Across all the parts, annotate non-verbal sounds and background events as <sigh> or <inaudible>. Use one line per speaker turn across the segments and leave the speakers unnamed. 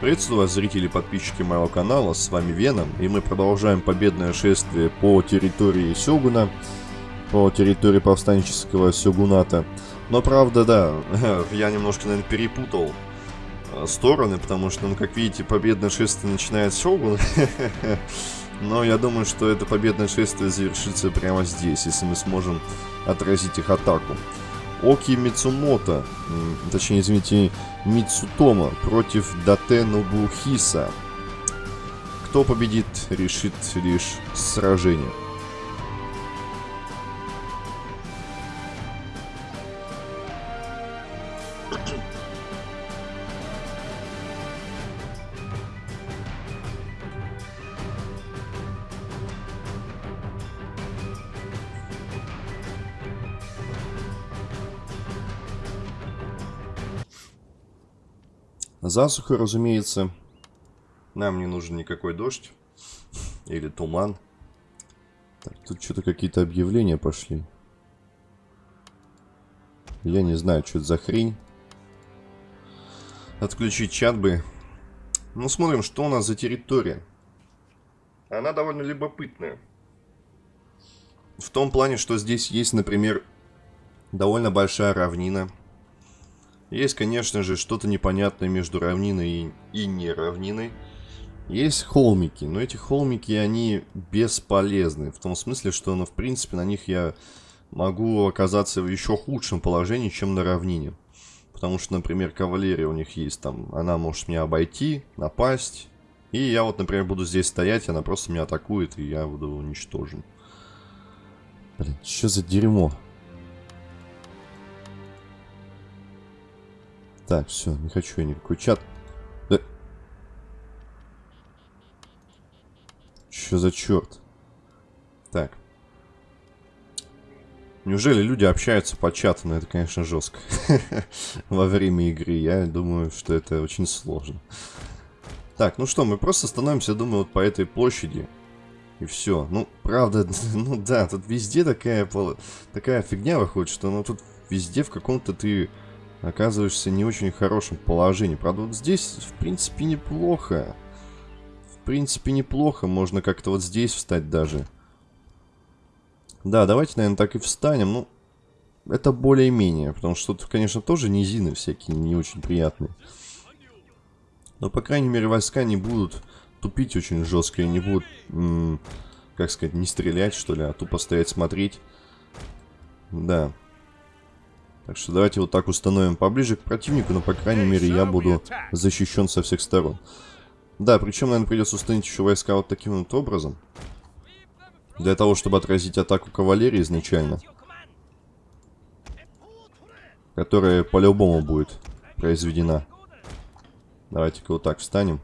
Приветствую вас, зрители и подписчики моего канала, с вами Веном, и мы продолжаем победное шествие по территории Сёгуна, по территории повстанческого Сёгуната. Но правда, да, <laughs> я немножко, наверное, перепутал э, стороны, потому что, ну, как видите, победное шествие начинает Сёгун, <laughs> но я думаю, что это победное шествие завершится прямо здесь, если мы сможем отразить их атаку. Оки Мицумото, точнее, извините, Мицутома против Дате Нобухиса. Кто победит, решит лишь сражение. Засуха, разумеется. Нам не нужен никакой дождь. Или туман. Так, тут что-то какие-то объявления пошли. Я не знаю, что это за хрень. Отключить чат бы. Ну, смотрим, что у нас за территория. Она довольно любопытная. В том плане, что здесь есть, например, довольно большая равнина. Есть, конечно же, что-то непонятное между равниной и, неравниной. Есть холмики, но эти холмики, они бесполезны. В том смысле, что, ну, в принципе, на них я могу оказаться в еще худшем положении, чем на равнине. Потому что, например, кавалерия у них есть там, она может меня обойти, напасть. И я вот, например, буду здесь стоять, она просто меня атакует, и я буду уничтожен. Блин, что за дерьмо? Так, все, не хочу я никакой чат. Да. Что за черт? Так. Неужели люди общаются по чату? Ну, это, конечно, жестко. <laughs> Во время игры. Я думаю, что это очень сложно. Так, ну что, мы просто становимся, думаю, вот по этой площади. И все. Ну, правда, <laughs> ну да, тут везде такая, такая фигня выходит, что ну тут везде в каком-то ты оказываешься не очень хорошем положении. Правда, вот здесь, в принципе, неплохо. В принципе, неплохо. Можно как-то вот здесь встать даже. Да, давайте, наверное, так и встанем. Ну, это более-менее. Потому что тут, конечно, тоже низины всякие не очень приятные. Но, по крайней мере, войска не будут тупить очень жестко. И не будут, как сказать, не стрелять, что ли, а тупо стоять смотреть. Да. Так что давайте вот так установим поближе к противнику, но по крайней мере я буду защищен со всех сторон. Да, причем, наверное, придется установить еще войска вот таким вот образом. Для того, чтобы отразить атаку кавалерии изначально. Которая по-любому будет произведена. Давайте-ка вот так встанем.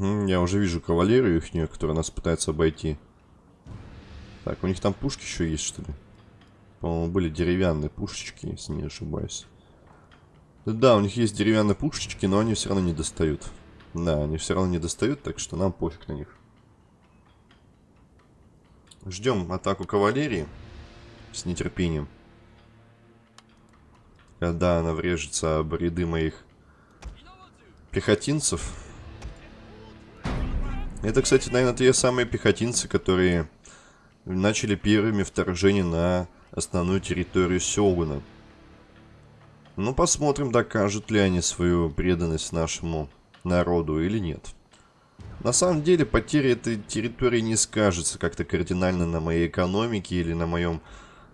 Угу, я уже вижу кавалерию их, которая нас пытается обойти. Так, у них там пушки еще есть, что ли? По-моему, были деревянные пушечки, если не ошибаюсь. Да, у них есть деревянные пушечки, но они все равно не достают. Да, они все равно не достают, так что нам пофиг на них. Ждем атаку кавалерии с нетерпением. Когда она врежется об ряды моих пехотинцев. Это, кстати, наверное, те самые пехотинцы, которые начали первыми вторжение на основную территорию Сёгуна. Ну, посмотрим, докажут ли они свою преданность нашему народу или нет. На самом деле, потеря этой территории не скажется как-то кардинально на моей экономике или на моем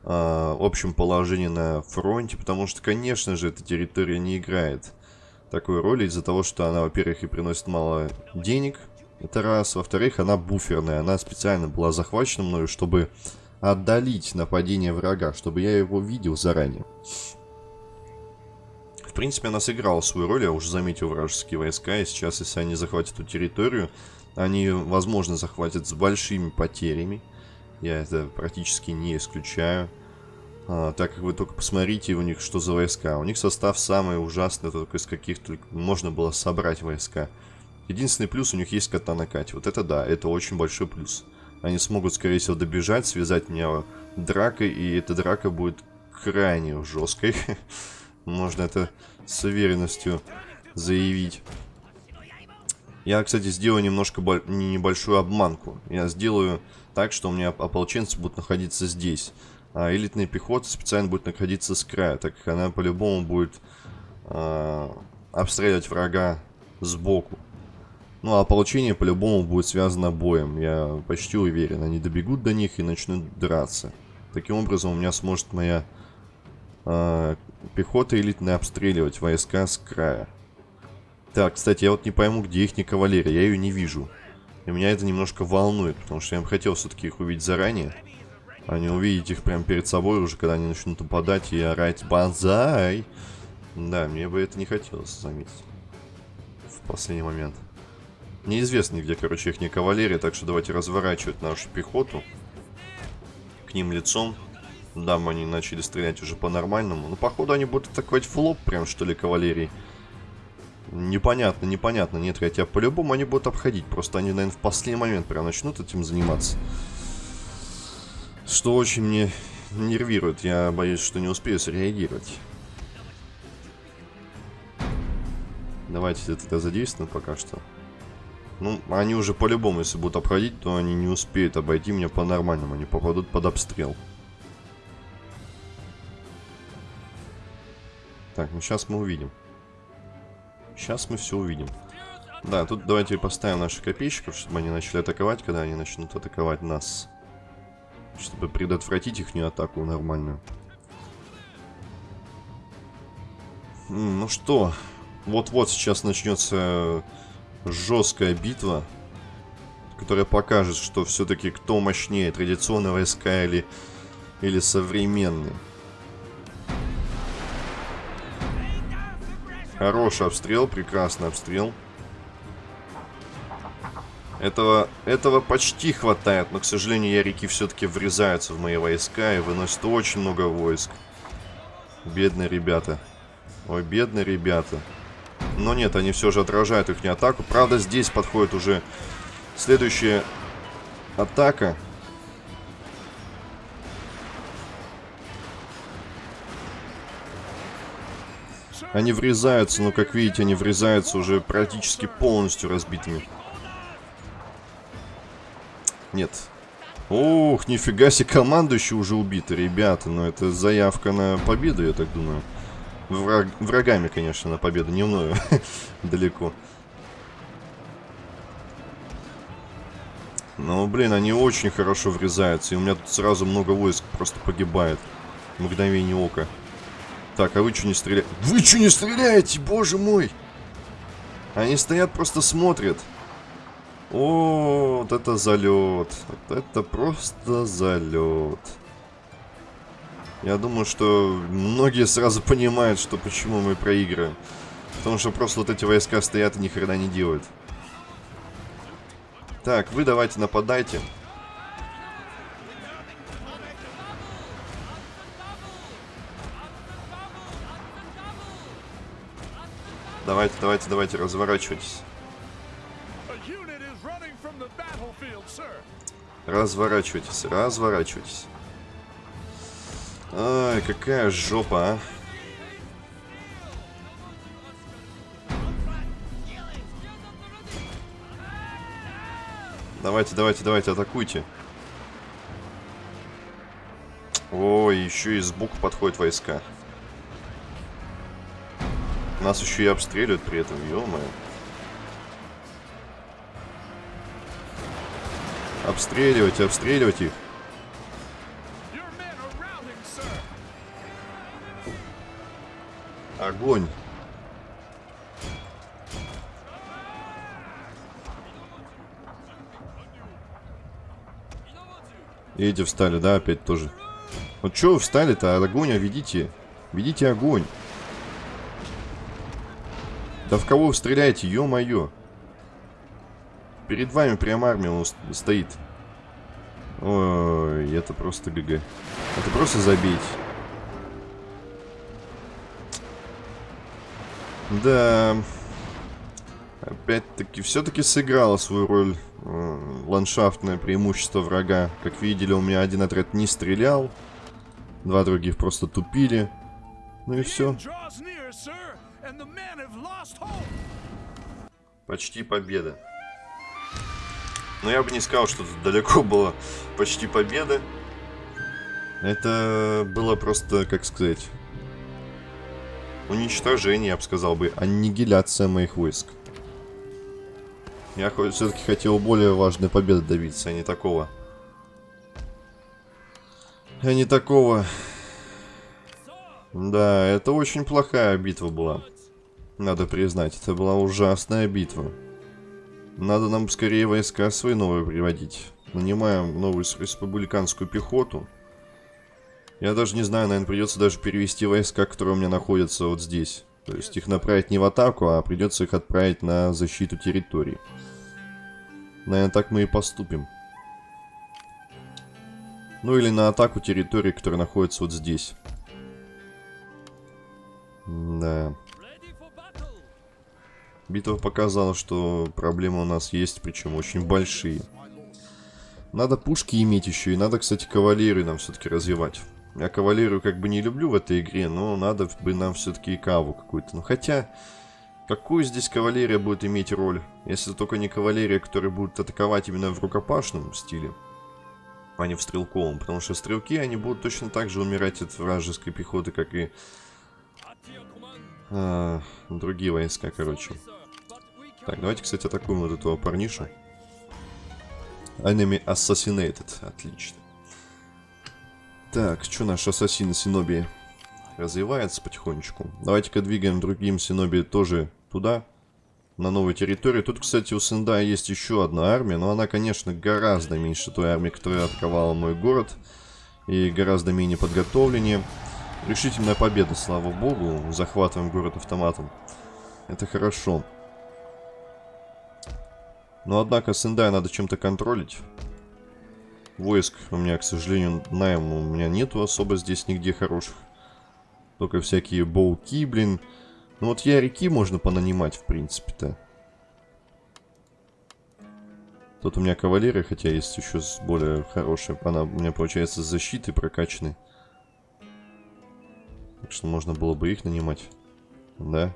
э, общем положении на фронте, потому что, конечно же, эта территория не играет такой роли из-за того, что она, во-первых, и приносит мало денег – это раз. Во-вторых, она буферная. Она специально была захвачена мною, чтобы отдалить нападение врага, чтобы я его видел заранее. В принципе, она сыграла свою роль. Я уже заметил вражеские войска. И сейчас, если они захватят эту территорию, они, возможно, захватят с большими потерями. Я это практически не исключаю. А, так как вы только посмотрите у них, что за войска. У них состав самый ужасный, только из каких только можно было собрать войска. Единственный плюс у них есть катана Кати. Вот это да, это очень большой плюс. Они смогут, скорее всего, добежать, связать меня дракой, и эта драка будет крайне жесткой. <laughs> Можно это с уверенностью заявить. Я, кстати, сделаю немножко небольшую обманку. Я сделаю так, что у меня ополченцы будут находиться здесь. А элитная пехота специально будет находиться с края, так как она по-любому будет э, обстреливать врага сбоку. Ну, а ополчение по-любому будет связано боем. Я почти уверен. Они добегут до них и начнут драться. Таким образом, у меня сможет моя э, пехота элитная обстреливать войска с края. Так, кстати, я вот не пойму, где их не кавалерия. Я ее не вижу. И меня это немножко волнует, потому что я бы хотел все-таки их увидеть заранее. А не увидеть их прямо перед собой уже, когда они начнут нападать и орать «Бонзай!». Да, мне бы это не хотелось заметить. В последний момент. Неизвестно, где, короче, их не кавалерия, так что давайте разворачивать нашу пехоту. К ним лицом. Да, они начали стрелять уже по-нормальному. Но, походу, они будут атаковать в лоб, прям, что ли, кавалерии. Непонятно, непонятно. Нет, хотя по-любому они будут обходить. Просто они, наверное, в последний момент прям начнут этим заниматься. Что очень мне нервирует. Я боюсь, что не успею среагировать. Давайте это задействуем пока что. Ну, они уже по-любому, если будут обходить, то они не успеют обойти меня по-нормальному. Они попадут под обстрел. Так, ну сейчас мы увидим. Сейчас мы все увидим. Да, тут давайте поставим наших копейщиков, чтобы они начали атаковать, когда они начнут атаковать нас. Чтобы предотвратить их атаку нормальную. Ну что, вот-вот сейчас начнется жесткая битва, которая покажет, что все-таки кто мощнее, традиционные войска или, или современные. Хороший обстрел, прекрасный обстрел. Этого, этого почти хватает, но, к сожалению, ярики все-таки врезаются в мои войска и выносят очень много войск. Бедные ребята. Ой, бедные ребята. Но нет, они все же отражают их атаку. Правда, здесь подходит уже следующая атака. Они врезаются, но, как видите, они врезаются уже практически полностью разбитыми. Нет. Ох, нифига себе, командующий уже убиты, ребята. Но это заявка на победу, я так думаю. Враг, врагами, конечно, на победу, не мною. <laughs> Далеко. Но, блин, они очень хорошо врезаются. И у меня тут сразу много войск просто погибает. Мгновение ока. Так, а вы что не стреляете? Вы что не стреляете, боже мой! Они стоят, просто смотрят. О, вот это залет. Вот это просто залет. Я думаю, что многие сразу понимают, что почему мы проигрываем. Потому что просто вот эти войска стоят и ни хрена не делают. Так, вы давайте нападайте. Давайте, давайте, давайте, разворачивайтесь. Разворачивайтесь, разворачивайтесь. Ай, какая жопа, а. Давайте, давайте, давайте, атакуйте. Ой, еще и сбоку подходят войска. Нас еще и обстреливают при этом, ё-моё. Обстреливать, обстреливать их. Огонь. И эти встали, да, опять тоже. Вот что вы встали-то? Огонь, а ведите. Ведите огонь. Да в кого вы стреляете, ё-моё? Перед вами прям армия он стоит. Ой, это просто ГГ. Это просто забить. Да. Опять-таки, все-таки сыграла свою роль э, ландшафтное преимущество врага. Как видели, у меня один отряд не стрелял. Два других просто тупили. Ну и все. Почти победа. Но я бы не сказал, что тут далеко было почти победа. Это было просто, как сказать, уничтожение, я бы сказал бы, аннигиляция моих войск. Я все-таки хотел более важной победы добиться, а не такого. А не такого. Да, это очень плохая битва была. Надо признать, это была ужасная битва. Надо нам скорее войска свои новые приводить. Нанимаем новую республиканскую пехоту. Я даже не знаю, наверное, придется даже перевести войска, которые у меня находятся вот здесь. То есть их направить не в атаку, а придется их отправить на защиту территории. Наверное, так мы и поступим. Ну или на атаку территории, которая находится вот здесь. Да. Битва показала, что проблемы у нас есть, причем очень большие. Надо пушки иметь еще, и надо, кстати, кавалерию нам все-таки развивать. Я кавалерию как бы не люблю в этой игре, но надо бы нам все-таки и каву какую-то. Ну хотя, какую здесь кавалерия будет иметь роль? Если только не кавалерия, которая будет атаковать именно в рукопашном стиле, а не в стрелковом. Потому что стрелки, они будут точно так же умирать от вражеской пехоты, как и а, другие войска, короче. Так, давайте, кстати, атакуем вот этого парнишу. Enemy Assassinated. Отлично. Так, что наш ассасин Синоби развивается потихонечку. Давайте-ка двигаем другим Синоби тоже туда, на новую территорию. Тут, кстати, у Сендая есть еще одна армия, но она, конечно, гораздо меньше той армии, которая атаковала мой город. И гораздо менее подготовленнее. Решительная победа, слава богу. Захватываем город автоматом. Это хорошо. Но, однако, Сендая надо чем-то контролить. Войск у меня, к сожалению, найм у меня нету особо здесь нигде хороших. Только всякие боуки, блин. Ну вот я реки можно понанимать, в принципе-то. Тут у меня кавалерия, хотя есть еще более хорошая. Она у меня, получается, с защитой прокачанной. Так что можно было бы их нанимать. Да.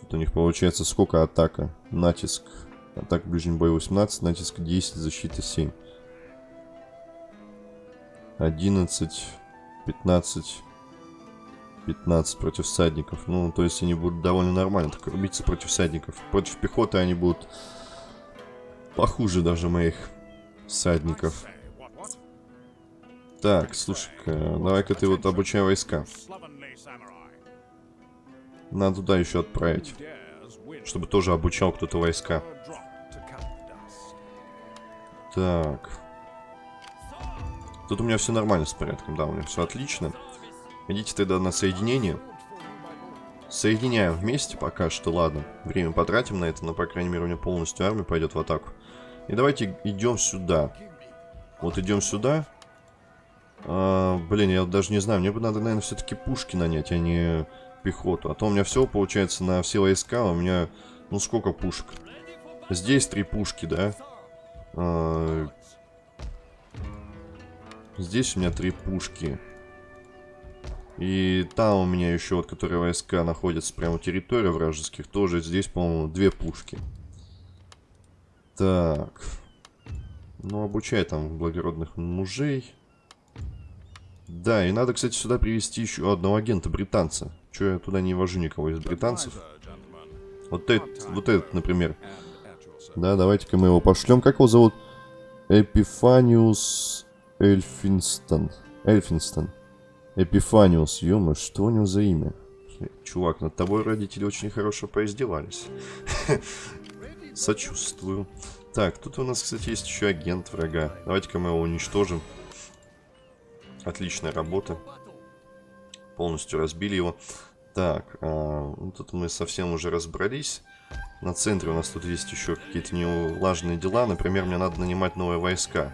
Тут у них получается сколько атака? Натиск. Атака ближний бой 18, натиск 10, защита 7. 11, 15, 15 против всадников. Ну, то есть они будут довольно нормально так рубиться против всадников. Против пехоты они будут похуже даже моих всадников. Так, слушай-ка, давай-ка ты вот обучай войска. Надо туда еще отправить. Чтобы тоже обучал кто-то войска. Так. Тут у меня все нормально с порядком, да, у меня все отлично. Идите тогда на соединение. Соединяем вместе пока что, ладно. Время потратим на это, но, по крайней мере, у меня полностью армия пойдет в атаку. И давайте идем сюда. Вот идем сюда. А, блин, я даже не знаю, мне бы надо, наверное, все-таки пушки нанять, а не пехоту. А то у меня все получается на все войска, у меня, ну сколько пушек? Здесь три пушки, да? А, здесь у меня три пушки. И там у меня еще, вот, которые войска находятся прямо у территории вражеских, тоже здесь, по-моему, две пушки. Так. Ну, обучай там благородных мужей. Да, и надо, кстати, сюда привести еще одного агента британца. Че я туда не вожу никого из британцев? Вот этот, вот этот, например. Да, давайте-ка мы его пошлем. Как его зовут? Эпифаниус Эльфинстон. Эльфинстон. Эпифаниус, ё что у него за имя? Чувак, над тобой родители очень хорошо поиздевались. <laughs> Сочувствую. Так, тут у нас, кстати, есть еще агент врага. Давайте-ка мы его уничтожим. Отличная работа. Полностью разбили его. Так, а, ну, тут мы совсем уже разобрались. На центре у нас тут есть еще какие-то неулаженные дела. Например, мне надо нанимать новые войска.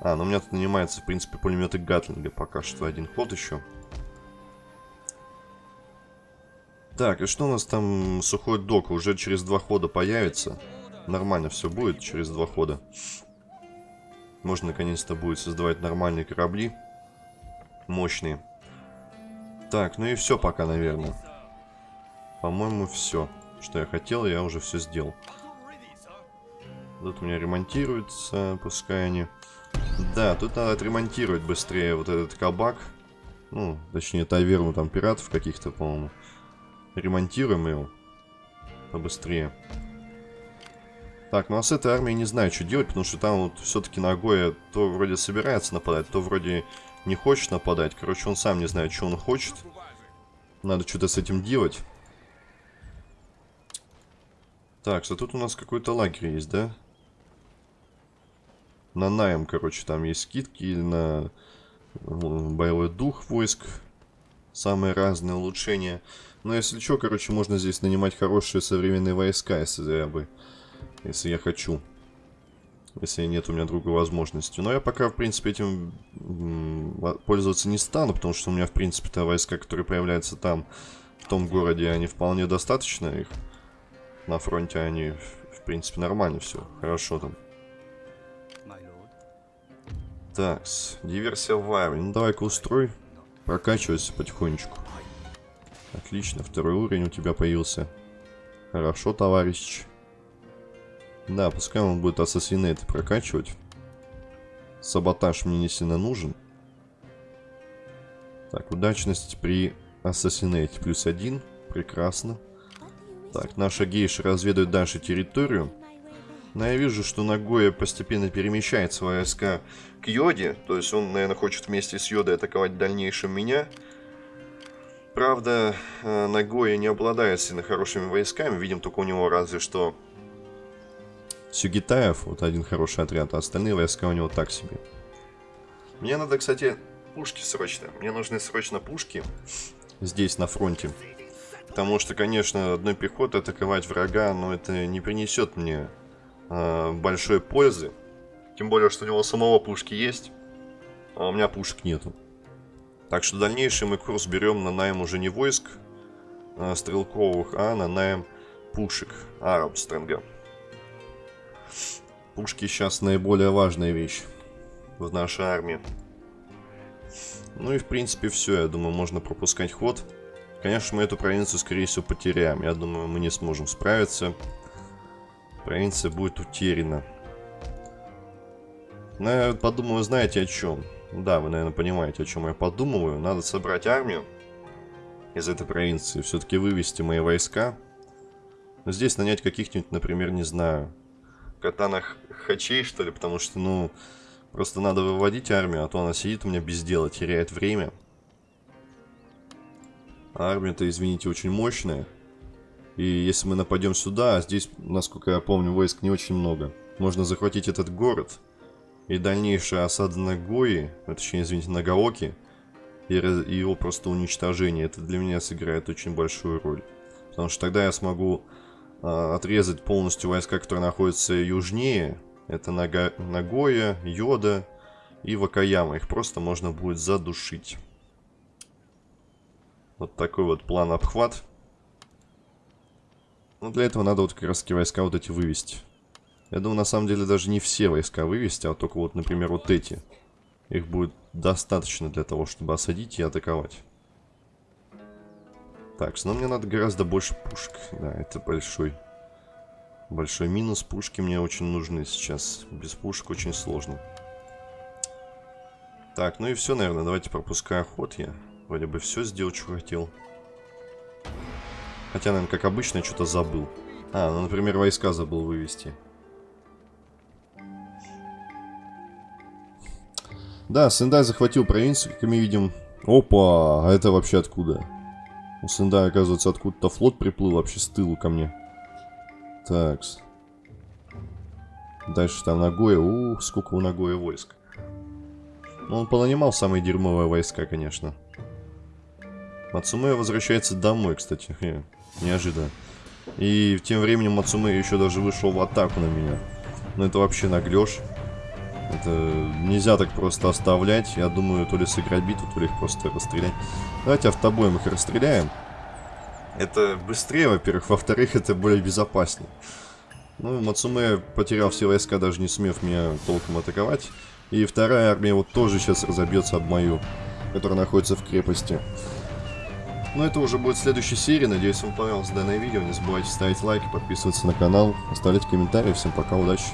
А, ну у меня тут нанимается, в принципе, пулеметы Гатлинга. Пока что один ход еще. Так, и что у нас там сухой док? Уже через два хода появится. Нормально все будет через два хода. Можно наконец-то будет создавать нормальные корабли. мощные. Так, ну и все пока, наверное. По-моему, все. Что я хотел, я уже все сделал. Тут у меня ремонтируется, пускай они... Да, тут надо отремонтировать быстрее вот этот кабак. Ну, точнее, таверну там пиратов каких-то, по-моему. Ремонтируем его. Побыстрее. Так, ну а с этой армией не знаю, что делать, потому что там вот все-таки Нагоя то вроде собирается нападать, то вроде не хочет нападать. Короче, он сам не знает, что он хочет. Надо что-то с этим делать. Так, что тут у нас какой-то лагерь есть, да? На найм, короче, там есть скидки на боевой дух войск. Самые разные улучшения. Но если что, короче, можно здесь нанимать хорошие современные войска, если я бы... Если я хочу. Если нет у меня другой возможности. Но я пока, в принципе, этим пользоваться не стану, потому что у меня, в принципе-то, войска, которые появляются там, в том городе, они вполне достаточно их. На фронте они, в принципе, нормально все. Хорошо там. Так, диверсия в армии. Ну, давай-ка устрой. Прокачивайся потихонечку. Отлично, второй уровень у тебя появился. Хорошо, товарищ. Да, пускай он будет ассасинейты прокачивать. Саботаж мне не сильно нужен. Так, удачность при ассасинейте плюс один. Прекрасно. Так, наша гейша разведывает дальше территорию. Но я вижу, что Нагоя постепенно перемещает свои войска к Йоде. То есть он, наверное, хочет вместе с Йодой атаковать в дальнейшем меня. Правда, э, Нагоя не обладает сильно хорошими войсками. Видим только у него разве что Сюгитаев, вот один хороший отряд, а остальные войска у него так себе. Мне надо, кстати, пушки срочно. Мне нужны срочно пушки здесь, на фронте. Потому что, конечно, одной пехотой атаковать врага, но это не принесет мне э, большой пользы. Тем более, что у него самого пушки есть, а у меня пушек нету. Так что дальнейший мы курс берем на найм уже не войск э, стрелковых, а на найм пушек Арабстренга. Пушки сейчас наиболее важная вещь в нашей армии. Ну и в принципе все, я думаю, можно пропускать ход. Конечно, мы эту провинцию, скорее всего, потеряем. Я думаю, мы не сможем справиться. Провинция будет утеряна. Но я подумаю, знаете о чем? Да, вы, наверное, понимаете, о чем я подумываю. Надо собрать армию из этой провинции. Все-таки вывести мои войска. Но здесь нанять каких-нибудь, например, не знаю, катанах хачей, что ли, потому что, ну, просто надо выводить армию, а то она сидит у меня без дела, теряет время. Армия-то, извините, очень мощная. И если мы нападем сюда, а здесь, насколько я помню, войск не очень много, можно захватить этот город. И дальнейшая осада на Гои, а точнее, извините, на Гаоки, и, его просто уничтожение, это для меня сыграет очень большую роль. Потому что тогда я смогу а, отрезать полностью войска, которые находятся южнее. Это Нага... Нагоя, Йода и Вакаяма. Их просто можно будет задушить. Вот такой вот план обхват. Но для этого надо вот как раз таки войска вот эти вывести. Я думаю, на самом деле даже не все войска вывести, а только вот, например, вот эти. Их будет достаточно для того, чтобы осадить и атаковать. Так, но мне надо гораздо больше пушек. Да, это большой... Большой минус. Пушки мне очень нужны сейчас. Без пушек очень сложно. Так, ну и все, наверное. Давайте пропускаю ход я. Вроде бы все сделал, что хотел. Хотя, наверное, как обычно, что-то забыл. А, ну, например, войска забыл вывести. Да, Сендай захватил провинцию, как мы видим. Опа, а это вообще откуда? У Сенда, оказывается, откуда-то флот приплыл вообще с тылу ко мне. Такс. Дальше там Нагоя. Ух, сколько у Нагоя войск. Ну, он понанимал самые дерьмовые войска, конечно. Мацумэ возвращается домой, кстати. Хе, неожиданно. И тем временем Мацумэ еще даже вышел в атаку на меня. Ну, это вообще наглешь. Это нельзя так просто оставлять. Я думаю, то ли сыграть битву, то ли их просто расстрелять. Давайте автобоем их расстреляем. Это быстрее, во-первых. Во-вторых, это более безопаснее. Ну, Мацуме потерял все войска, даже не сумев меня толком атаковать. И вторая армия вот тоже сейчас разобьется об мою который находится в крепости. Но это уже будет в следующей серии. Надеюсь, вам понравилось данное видео. Не забывайте ставить лайки, подписываться на канал, оставлять комментарии. Всем пока, удачи!